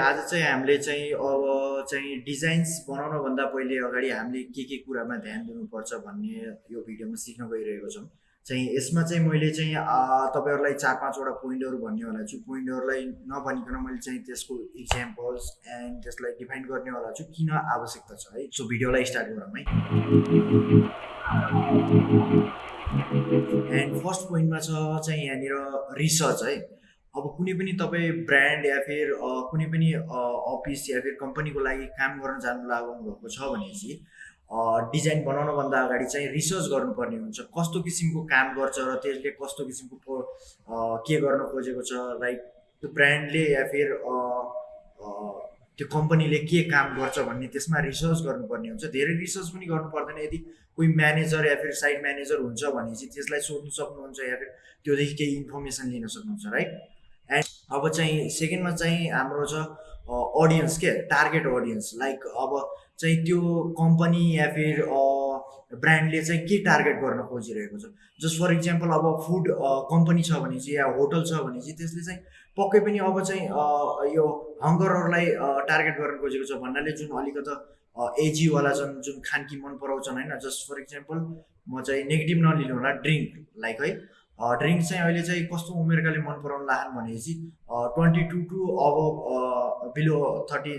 आज चाहिँ हामीले चाहिँ अब चाहिँ डिजाइन्स बनाउनभन्दा पहिले अगाडि हामीले के के कुरामा ध्यान दिनुपर्छ भन्ने यो भिडियोमा सिक्न गइरहेको छौँ। चाहिँ यसमा चाहिँ मैले चाहिँ तपाईँहरूलाई चार पाँचवटा पोइन्टहरू भन्नेवाला छु। पोइन्टहरूलाई नभनिकन मैले चाहिँ त्यसको इक्जाम्पल्स एन्ड त्यसलाई डिफाइन गर्नेवाला छु। किन आवश्यकता छ है? सो भिडियोलाई स्टार्ट गरौँ है? एन्ड फर्स्ट पोइन्टमा छ चाहिँ यहाँनिर रिसर्च है? अब कुनै पनि तपाईँ ब्रान्ड या फिर कुनै पनि अफिस या फिर कम्पनीको लागि काम गर्न जानु लाग्नु भएको छ भनेपछि डिजाइन बनाउनभन्दा अगाडि चाहिँ रिसर्च गर्नुपर्ने हुन्छ। कस्तो किसिमको काम गर्छ र त्यसले कस्तो किसिमको के गर्न खोजेको छ लाइक त्यो ब्रान्डले या फिर त्यो कम्पनीले के काम गर्छ भन्ने त्यसमा रिसर्च गर्नुपर्ने हुन्छ। धेरै रिसर्च पनि गर्नु पर्दैन। यदि कोही म्यानेजर या फिर साइड म्यानेजर हुन्छ भने चाहिँ त्यसलाई सोध्नु सक्नुहुन्छ या फिर त्योदेखि केही इन्फर्मेसन लिन सक्नुहुन्छ राइट? एन्ड अब चाहिँ सेकेन्डमा चाहिँ हाम्रो छ अडियन्स के? टार्गेट अडियन्स लाइक अब चाहिँ त्यो कम्पनी या फिर ब्रान्डले चाहिँ के टार्गेट गर्न खोजिरहेको छ? जस्ट फर इक्जाम्पल अब फुड कम्पनी छ भने चाहिँ या होटल छ भने चाहिँ त्यसले चाहिँ पक्कै पनि अब चाहिँ यो हङ्गरहरूलाई टार्गेट गर्न खोजेको छ भन्नाले जुन अलिकति एजीवाला छन् जुन खानकी मन पराउँछन् होइन? जस्ट फर इक्जाम्पल म चाहिँ नेगेटिभ नलिनु होला ड्रिङ्क लाइक है। ड्रिङ्क चाहिँ अहिले चाहिँ कस्तो उमेरकाले मन पराउन लाहान् भनेपछि ट्वेन्टी टू टू अब बिलो थर्टी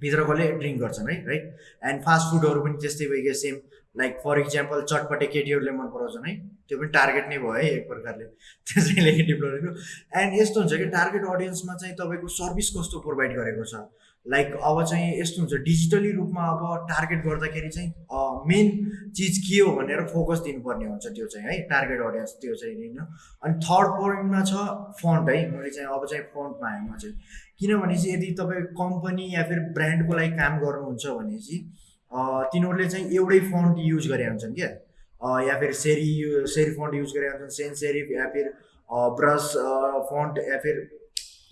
भित्रकोले ड्रिङ्क गर्छन् है राइट एन्ड फास्ट फुडहरू पनि त्यस्तै भइगयो सेम लाइक फर इक्जाम्पल चटपटे केटीहरूले मन पराउँछन् है त्यो पनि टार्गेट नै भयो है एक प्रकारले। त्यो चाहिँ नेगेटिभ नलिनु एन्ड यस्तो हुन्छ कि टार्गेट अडियन्समा चाहिँ तपाईँको सर्भिस कस्तो प्रोभाइड गरेको छ? लाइक अब चाहिँ यस्तो हुन्छ डिजिटली रूपमा अब टार्गेट गर्दाखेरि चाहिँ मेन चिज के हो भनेर फोकस दिनुपर्ने हुन्छ त्यो चाहिँ है टार्गेट अडियन्स त्यो चाहिँ होइन। अनि थर्ड पोइन्टमा छ फन्ट है मैले चाहिँ अब चाहिँ फन्टमा आएँ म चाहिँ। किनभने चाहिँ यदि तपाईँ कम्पनी या फिर ब्रान्डको लागि काम गर्नुहुन्छ भने चाहिँ तिनीहरूले चाहिँ एउटै फन्ट युज गरे हुन्छन् क्या। या फिर सेरी सेरी फन्ट युज गरे हुन्छन् सेन सेरिफ या फिर ब्रस फन्ट या फिर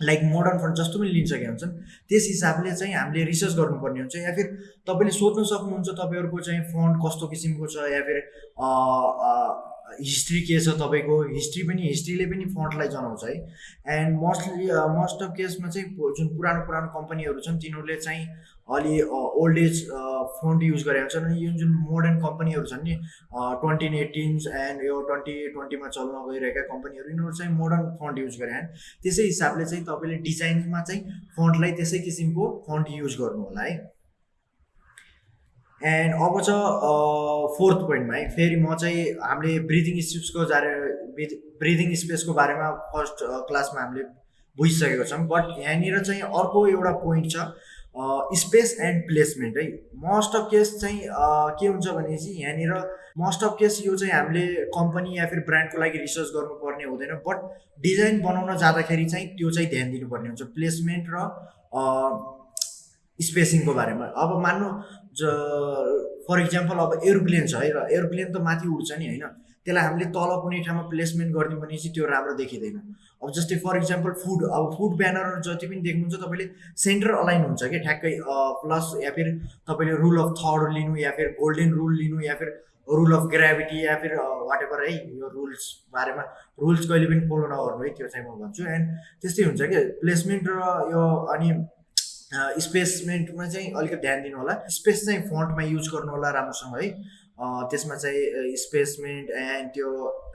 लाइक मोडर्न फन्ट जस्तो पनि लिन सकेका हुन्छन् त्यस हिसाबले चाहिँ हामीले रिसर्च गर्नुपर्ने हुन्छ या फिर तपाईँले सोध्न सक्नुहुन्छ तपाईँहरूको चाहिँ फन्ट कस्तो किसिमको छ या फिर हिस्ट्री के छ तपाईँको? हिस्ट्री पनि हिस्ट्रीले पनि फन्टलाई जनाउँछ है। एन्ड मोस्टली मोस्ट अफ केसमा चाहिँ जुन पुरानो पुरानो कम्पनीहरू छन् तिनीहरूले चाहिँ अलि ओल्ड एज फन्ट युज गरेका हुन्छन् अनि यो जुन मोडर्न कम्पनीहरू छन् नि ट्वेन्टी एटिन्स एन्ड यो ट्वेन्टी ट्वेन्टीमा चल्न गइरहेका कम्पनीहरू यिनीहरू चाहिँ मोडर्न फन्ट युज गरे त्यसै हिसाबले चाहिँ तपाईँले डिजाइनमा चाहिँ फन्टलाई त्यसै किसिमको फन्ट युज गर्नु होला है। एन्ड अब छ फोर्थ पोइन्टमा है। फेरि म चाहिँ हामीले ब्रिदिङ स्पेसको जारे ब्रिदिङ स्पेसको बारेमा फर्स्ट क्लासमा हामीले बुझिसकेको छौँ। बट यहाँनिर चाहिँ अर्को एउटा पोइन्ट छ स्पेस एन्ड प्लेसमेन्ट है। मोस्ट अफ केस चाहिँ के हुन्छ भनेपछि यहाँनिर मोस्ट अफ केस यो चाहिँ हामीले कम्पनी या फिर ब्रान्डको लागि रिसर्च गर्नुपर्ने हुँदैन। बट डिजाइन बनाउन जाँदाखेरि चाहिँ त्यो चाहिँ ध्यान दिनुपर्ने हुन्छ। प्लेसमेन्ट र स्पेसिङको बारेमा। अब मान्नु ज फर इक्जाम्पल अब एरोप्लेन छ है र एरोप्लेन त माथि उड्छ नि होइन? त्यसलाई हामीले तल कुनै ठाउँमा प्लेसमेन्ट गरिदियो भने चाहिँ त्यो राम्रो देखिँदैन। अब जस्तै फर इक्जाम्पल फुड अब फुड ब्यानरहरू जति पनि देख्नुहुन्छ तपाईँले सेन्टर अलाइन हुन्छ कि ठ्याक्कै प्लस या फिर तपाईँले रुल अफ थर्ड लिनु या फिर गोल्डन रुल लिनु या फिर रुल अफ ग्राभिटी या फिर वाट एभर है यो रुल्स बारेमा। रुल्स कहिले पनि फलो नगर्नु है त्यो चाहिँ म भन्छु। एन्ड त्यस्तै हुन्छ कि प्लेसमेन्ट र यो अनि स्पेसमेन्टमा चाहिँ अलिकति ध्यान दिनु होला स्पेस चाहिँ फन्टमा युज गर्नु होला राम्रोसँग है त्यसमा चाहिँ स्पेसमेन्ट एन्ड त्यो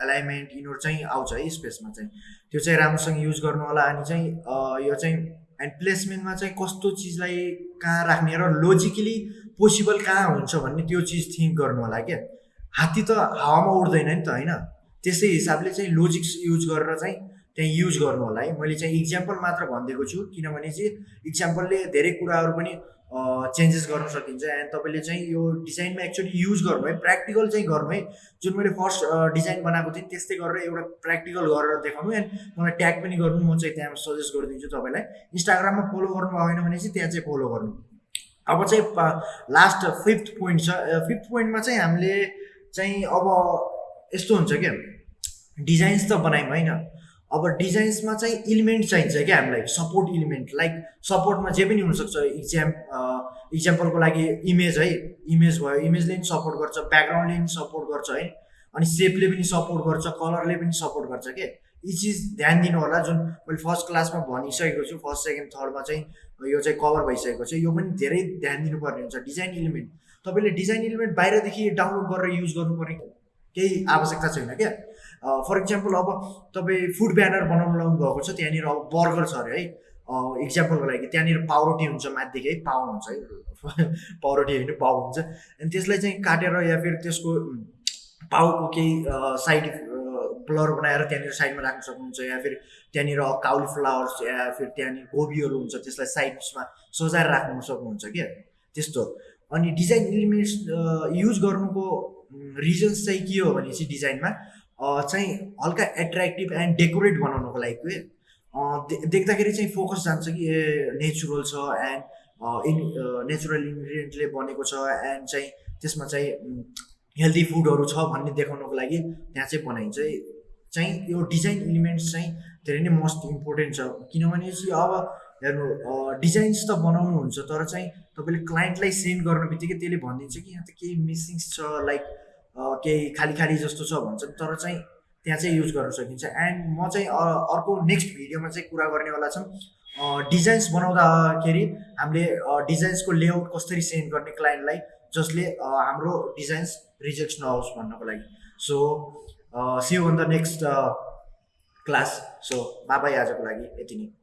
एलाइनमेन्ट यिनीहरू चाहिँ आउँछ है स्पेसमा चाहिँ। त्यो चाहिँ राम्रोसँग युज गर्नु होला अनि चाहिँ यो चाहिँ एन्ड प्लेसमेन्टमा चाहिँ कस्तो चिजलाई कहाँ राख्ने र लोजिकली पोसिबल कहाँ हुन्छ भन्ने त्यो चिज थिङ्क गर्नु होला क्या। हात्ती त हावामा उड्दैन नि त होइन? त्यसै हिसाबले चाहिँ लोजिक्स युज गरेर चाहिँ त्यहाँ युज गर्नु होला है। मैले चाहिँ इक्जाम्पल मात्र भनिदिएको छु किनभने चाहिँ इक्जाम्पलले धेरै कुराहरू पनि चेन्जेस गर्न सकिन्छ। एन्ड तपाईँले चाहिँ यो डिजाइनमा एक्चुली युज गर्नु है प्र्याक्टिकल चाहिँ गर्नु है। जुन मैले फर्स्ट डिजाइन बनाएको थिएँ त्यस्तै गरेर एउटा प्र्याक्टिकल गरेर देखाउनु। एन्ड मलाई ट्याग पनि गर्नु म चाहिँ त्यहाँ सजेस्ट गरिदिन्छु तपाईँलाई। इन्स्टाग्राममा फलो गर्नु भएन भने चाहिँ त्यहाँ चाहिँ फलो गर्नु। अब चाहिँ लास्ट फिफ्थ पोइन्ट छ। फिफ्थ पोइन्टमा चाहिँ हामीले चाहिँ अब यस्तो हुन्छ क्या डिजाइन्स त बनायौँ होइन? अब डिजाइन्समा चाहिँ इलिमेन्ट चाहिन्छ क्या हामीलाई। सपोर्ट इलिमेन्ट लाइक सपोर्टमा जे पनि हुनसक्छ इक्जाम इक्जाम्पलको लागि इमेज है इमेज भयो इमेजले पनि सपोर्ट गर्छ ब्याकग्राउन्डले पनि सपोर्ट गर्छ है अनि सेपले पनि सपोर्ट गर्छ कलरले पनि सपोर्ट गर्छ के। यी चिज ध्यान दिनु होला जुन मैले फर्स्ट क्लासमा भनिसकेको छु फर्स्ट सेकेन्ड थर्डमा चाहिँ यो चाहिँ कभर भइसकेको छ। यो पनि धेरै ध्यान दिनुपर्ने हुन्छ। डिजाइन इलिमेन्ट तपाईँले डिजाइन इलिमेन्ट बाहिरदेखि डाउनलोड गरेर युज गर्नुपर्ने। केही आवश्यकता छैन क्या? फर इक्जाम्पल अब तपाईँ फुड ब्यानर बनाउनु लाउनु भएको छ त्यहाँनिर अब बर्गर छ अरे है? इक्जाम्पलको लागि त्यहाँनिर पाउरोटी हुन्छ माथिदेखि है? पाउ हुन्छ है? पाउरोटी होइन पाउ हुन्छ। अनि त्यसलाई चाहिँ काटेर या फिर त्यसको पाउको केही साइड ब्लर बनाएर त्यहाँनिर साइडमा राख्न सक्नुहुन्छ या फिर त्यहाँनिर काउली फ्लावर्स या फिर त्यहाँनिर गोबीहरू हुन्छ त्यसलाई साइड्समा सजाएर राख्नु सक्नुहुन्छ क्या? त्यस्तो। अनि डिजाइन इलिमेन्ट्स युज गर्नुको रिजन्स चाहिँ के हो भने चाहिँ डिजाइनमा चाहिँ हल्का एट्र्याक्टिभ एन्ड डेकोरेट बनाउनुको लागि के देख्दाखेरि चाहिँ फोकस जान्छ कि ए नेचुरल छ एन्ड इन नेचुरल इन्ग्रिडियन्टले बनेको छ एन्ड चाहिँ त्यसमा चाहिँ हेल्दी फुडहरू छ भन्ने देखाउनको लागि त्यहाँ चाहिँ बनाइन्छ। चाहिँ यो डिजाइन इलिमेन्ट्स चाहिँ धेरै नै मोस्ट इम्पोर्टेन्ट छ। किनभने चाहिँ अब हेर्नु डिजाइन्स त बनाउनुहुन्छ तर चाहिँ तपाईँले क्लाइन्टलाई सेन्ड गर्ने बित्तिकै त्यसले भनिदिन्छ कि यहाँ त केही मिसिङ्स छ लाइक केही खाली खाली जस्तो छ भन्छ तर चाहिँ त्यहाँ चाहिँ युज गर्न सकिन्छ। एन्ड म चाहिँ अर्को नेक्स्ट भिडियोमा चाहिँ कुरा गर्नेवाला छौँ डिजाइन्स बनाउँदाखेरि हामीले डिजाइन्सको लेआउट कसरी सेन्ड गर्ने क्लाइन्टलाई जसले हाम्रो डिजाइन्स रिजेक्ट नहोस् भन्नको लागि। So see on the next class so bye bye आजको लागि। यति नै।